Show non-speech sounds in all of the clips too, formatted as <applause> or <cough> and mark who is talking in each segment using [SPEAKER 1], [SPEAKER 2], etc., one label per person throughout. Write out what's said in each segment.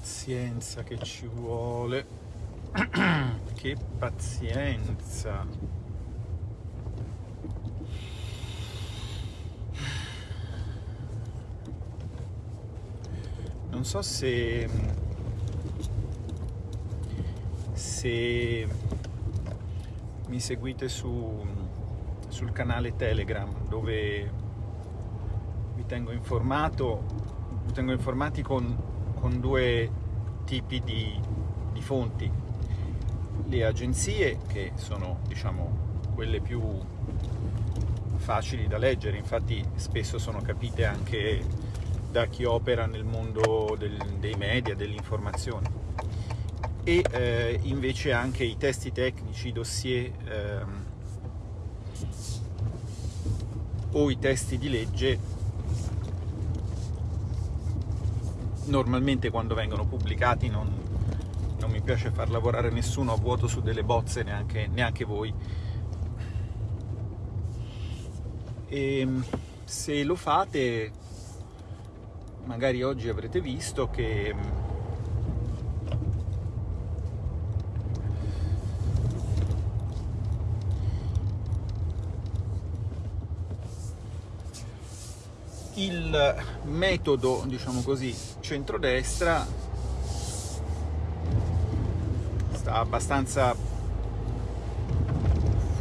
[SPEAKER 1] pazienza che ci vuole. <clears throat> Che pazienza. Non so se se mi seguite su, sul canale Telegram dove vi tengo informato vi tengo informati con, con due tipi di, di fonti. Le agenzie che sono diciamo quelle più facili da leggere infatti spesso sono capite anche da chi opera nel mondo del, dei media, dell'informazione. E eh, invece anche i testi tecnici, i dossier ehm, o i testi di legge normalmente quando vengono pubblicati non, non mi piace far lavorare nessuno a vuoto su delle bozze, neanche, neanche voi. E ehm, se lo fate magari oggi avrete visto che il metodo, diciamo così, centrodestra sta abbastanza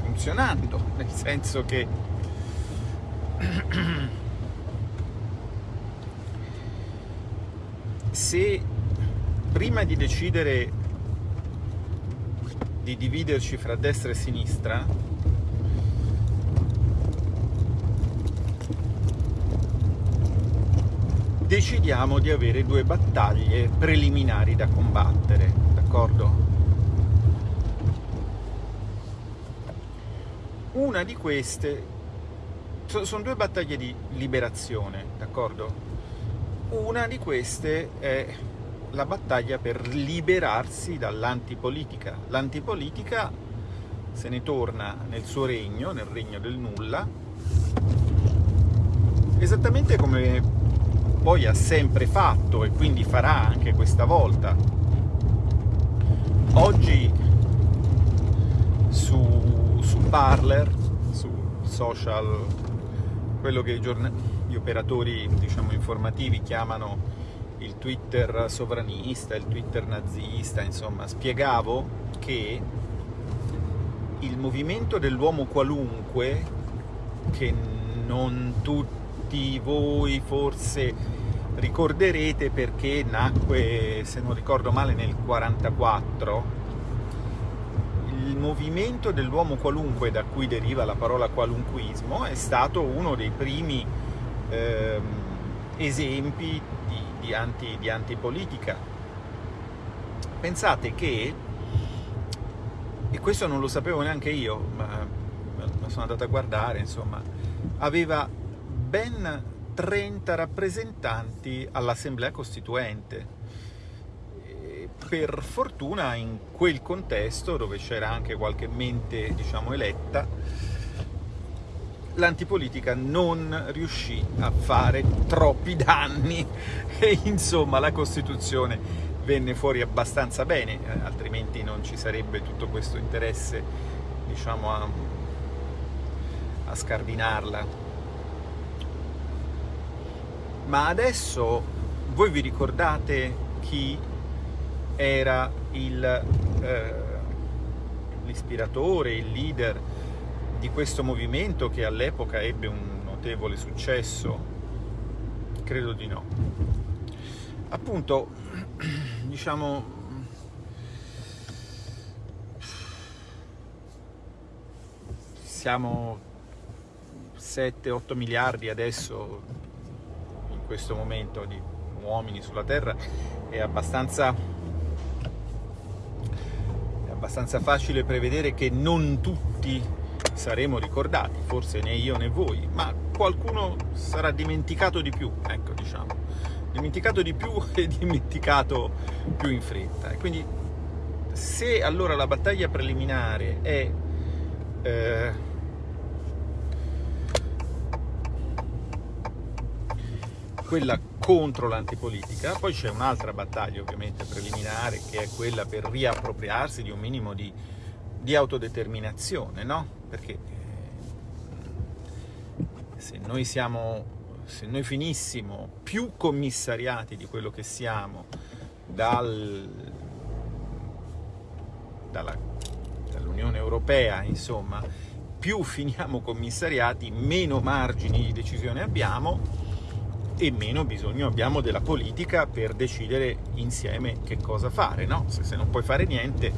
[SPEAKER 1] funzionando, nel senso che se prima di decidere di dividerci fra destra e sinistra decidiamo di avere due battaglie preliminari da combattere, d'accordo? Una di queste sono due battaglie di liberazione, d'accordo? Una di queste è la battaglia per liberarsi dall'antipolitica. L'antipolitica se ne torna nel suo regno, nel regno del nulla, esattamente come poi ha sempre fatto e quindi farà anche questa volta. Oggi su, su Parler, su social, quello che gli operatori diciamo, informativi chiamano il Twitter sovranista, il Twitter nazista, insomma, spiegavo che il movimento dell'uomo qualunque, che non tutti voi forse ricorderete perché nacque, se non ricordo male, nel 1944, il movimento dell'uomo qualunque, da cui deriva la parola qualunquismo, è stato uno dei primi ehm, esempi di, di, anti, di antipolitica. Pensate che, e questo non lo sapevo neanche io, ma, ma sono andato a guardare, insomma, aveva ben 30 rappresentanti all'Assemblea Costituente. Per fortuna in quel contesto, dove c'era anche qualche mente, diciamo, eletta, l'antipolitica non riuscì a fare troppi danni e insomma la Costituzione venne fuori abbastanza bene, eh, altrimenti non ci sarebbe tutto questo interesse diciamo a, a scardinarla. Ma adesso voi vi ricordate chi era eh, l'ispiratore, il leader di questo movimento che all'epoca ebbe un notevole successo? Credo di no. Appunto, <clears throat> diciamo, siamo 7-8 miliardi adesso, questo momento, di uomini sulla Terra, è abbastanza, è abbastanza facile prevedere che non tutti saremo ricordati, forse né io né voi, ma qualcuno sarà dimenticato di più, ecco diciamo, dimenticato di più <laughs> e dimenticato più in fretta. E quindi se allora la battaglia preliminare è eh, quella contro l'antipolitica, poi c'è un'altra battaglia ovviamente preliminare che è quella per riappropriarsi di un minimo di, di autodeterminazione, no? Perché eh, se noi siamo se noi finissimo più commissariati di quello che siamo dal, dall'Unione Europea, insomma, più finiamo commissariati, meno margini di decisione abbiamo e meno bisogno abbiamo della politica per decidere insieme che cosa fare, no? Se, se non puoi fare niente,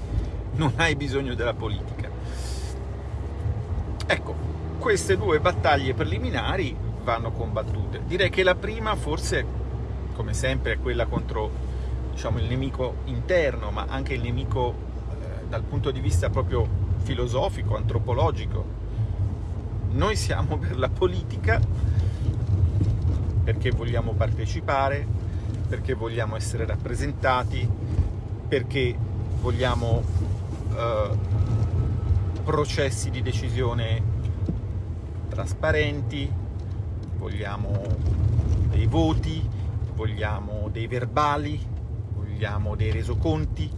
[SPEAKER 1] non hai bisogno della politica. Ecco, queste due battaglie preliminari vanno combattute. Direi che la prima forse, come sempre, è quella contro diciamo, il nemico interno, ma anche il nemico eh, dal punto di vista proprio filosofico, antropologico. Noi siamo per la politica perché vogliamo partecipare, perché vogliamo essere rappresentati, perché vogliamo eh, processi di decisione trasparenti, vogliamo dei voti, vogliamo dei verbali, vogliamo dei resoconti,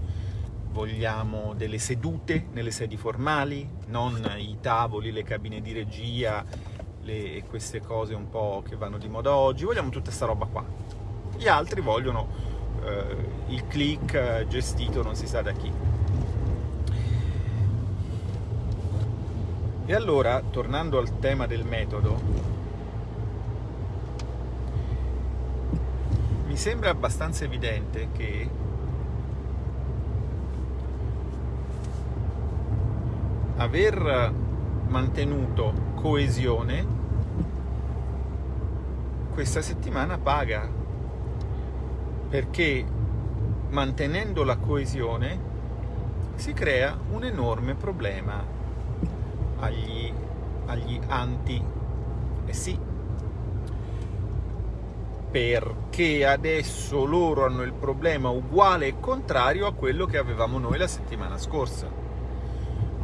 [SPEAKER 1] vogliamo delle sedute nelle sedi formali, non i tavoli, le cabine di regia, le, queste cose un po' che vanno di moda oggi, vogliamo tutta questa roba qua. Gli altri vogliono eh, il click gestito non si sa da chi. E allora, tornando al tema del metodo, mi sembra abbastanza evidente che aver mantenuto coesione questa settimana paga. Perché mantenendo la coesione si crea un enorme problema agli, agli anti. Eh sì. Perché adesso loro hanno il problema uguale e contrario a quello che avevamo noi la settimana scorsa.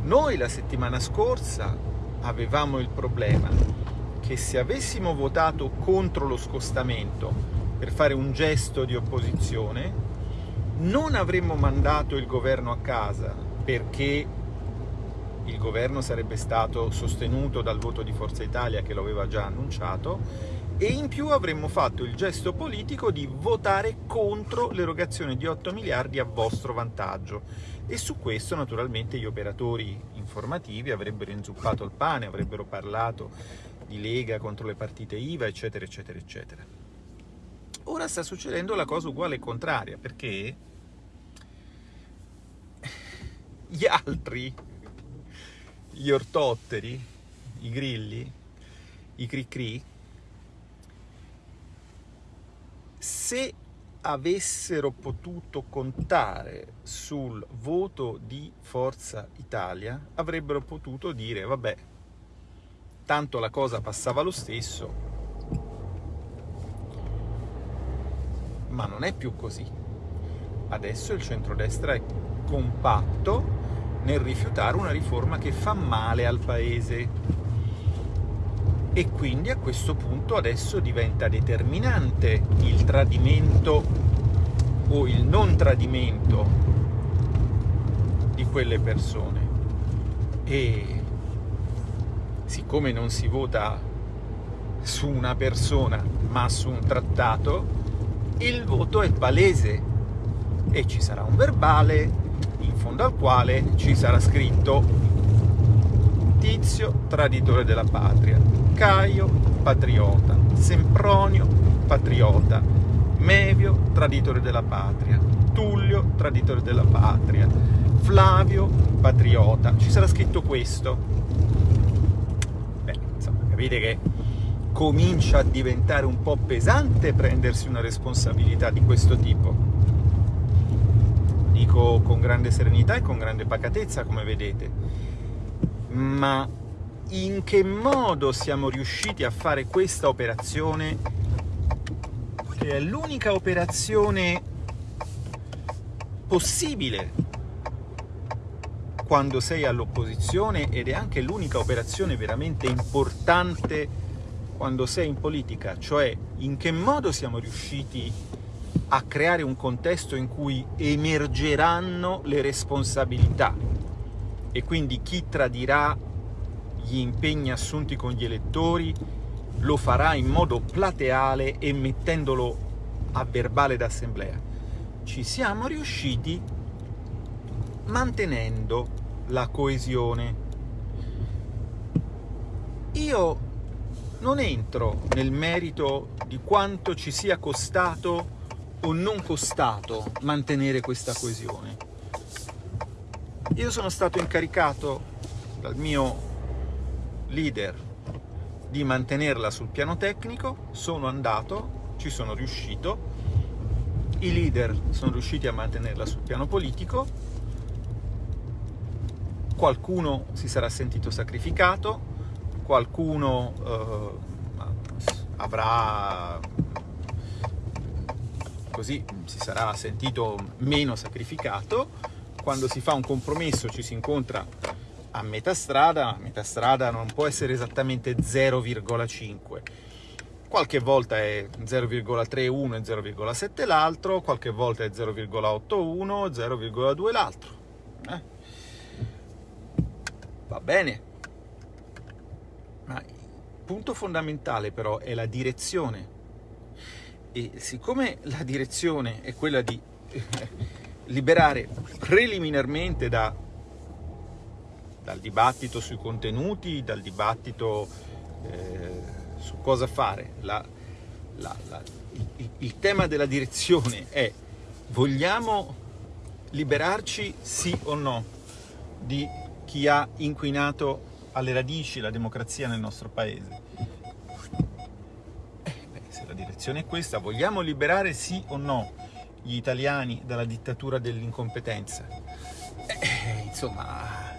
[SPEAKER 1] Noi la settimana scorsa avevamo il problema che se avessimo votato contro lo scostamento per fare un gesto di opposizione, non avremmo mandato il governo a casa perché il governo sarebbe stato sostenuto dal voto di Forza Italia che lo aveva già annunciato e in più avremmo fatto il gesto politico di votare contro l'erogazione di 8 miliardi a vostro vantaggio. E su questo naturalmente gli operatori informativi avrebbero inzuppato il pane, avrebbero parlato di Lega contro le partite IVA eccetera eccetera eccetera. Ora sta succedendo la cosa uguale e contraria perché gli altri, gli ortotteri, i grilli, i cri-cri, se avessero potuto contare sul voto di Forza Italia, avrebbero potuto dire, vabbè, tanto la cosa passava lo stesso, ma non è più così. Adesso il centrodestra è compatto nel rifiutare una riforma che fa male al Paese e quindi a questo punto adesso diventa determinante il tradimento o il non tradimento di quelle persone e siccome non si vota su una persona ma su un trattato il voto è palese e ci sarà un verbale in fondo al quale ci sarà scritto Tizio, traditore della patria, Caio, patriota, Sempronio, patriota, Mevio, traditore della patria, Tullio, traditore della patria, Flavio, patriota. Ci sarà scritto questo. Capite che comincia a diventare un po' pesante prendersi una responsabilità di questo tipo. Dico con grande serenità e con grande pacatezza, come vedete ma in che modo siamo riusciti a fare questa operazione che è l'unica operazione possibile quando sei all'opposizione ed è anche l'unica operazione veramente importante quando sei in politica, cioè in che modo siamo riusciti a creare un contesto in cui emergeranno le responsabilità e quindi chi tradirà gli impegni assunti con gli elettori lo farà in modo plateale e mettendolo a verbale d'assemblea. Ci siamo riusciti mantenendo la coesione. Io non entro nel merito di quanto ci sia costato o non costato mantenere questa coesione. Io sono stato incaricato dal mio leader di mantenerla sul piano tecnico, sono andato, ci sono riuscito, i leader sono riusciti a mantenerla sul piano politico, qualcuno si sarà sentito sacrificato, qualcuno eh, avrà così si sarà sentito meno sacrificato. Quando si fa un compromesso ci si incontra a metà strada, metà strada non può essere esattamente 0,5. Qualche volta è 0,31 e 0,7 l'altro, qualche volta è 0,81, 0,2 l'altro. Va bene. Ma il punto fondamentale però è la direzione. E siccome la direzione è quella di <laughs> liberare preliminarmente da dal dibattito sui contenuti, dal dibattito eh, su cosa fare. La, la, la, il, il tema della direzione è vogliamo liberarci sì o no di chi ha inquinato alle radici la democrazia nel nostro paese? Eh, beh, se la direzione è questa, vogliamo liberare sì o no gli italiani dalla dittatura dell'incompetenza? Eh, insomma,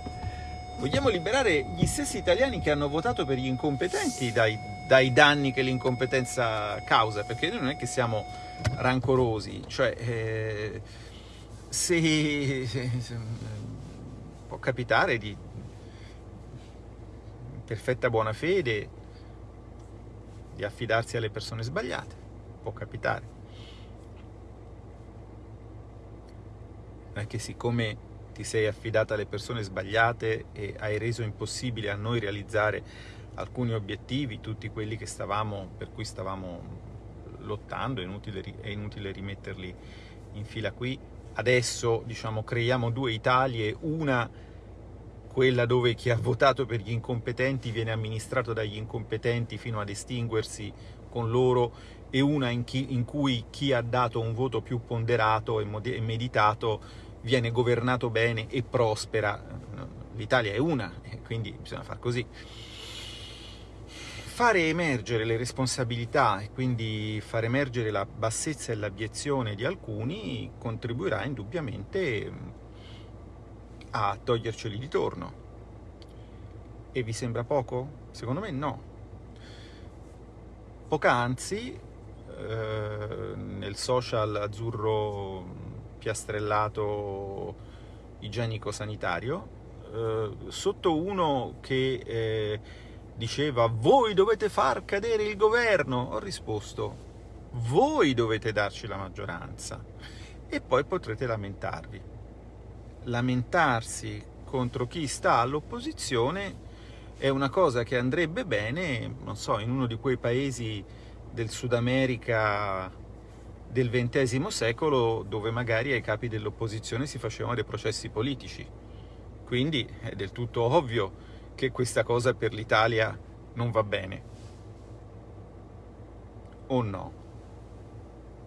[SPEAKER 1] Vogliamo liberare gli stessi italiani che hanno votato per gli incompetenti dai, dai danni che l'incompetenza causa, perché noi non è che siamo rancorosi, cioè eh, se, se, se, può capitare di perfetta buona fede di affidarsi alle persone sbagliate, può capitare. Non siccome ti sei affidata alle persone sbagliate e hai reso impossibile a noi realizzare alcuni obiettivi, tutti quelli stavamo, per cui stavamo lottando, è inutile, è inutile rimetterli in fila qui. Adesso diciamo, creiamo due Italie, una quella dove chi ha votato per gli incompetenti viene amministrato dagli incompetenti fino ad estinguersi con loro e una in, chi, in cui chi ha dato un voto più ponderato e meditato viene governato bene e prospera. L'Italia è una, e quindi bisogna far così. Fare emergere le responsabilità e quindi far emergere la bassezza e l'abiezione di alcuni contribuirà indubbiamente a toglierceli di torno. E vi sembra poco? Secondo me no. Poc'anzi, eh, nel social azzurro piastrellato igienico-sanitario, eh, sotto uno che eh, diceva voi dovete far cadere il governo, ho risposto voi dovete darci la maggioranza e poi potrete lamentarvi. Lamentarsi contro chi sta all'opposizione è una cosa che andrebbe bene, non so, in uno di quei paesi del Sud America del XX secolo dove magari ai capi dell'opposizione si facevano dei processi politici. Quindi è del tutto ovvio che questa cosa per l'Italia non va bene. O no?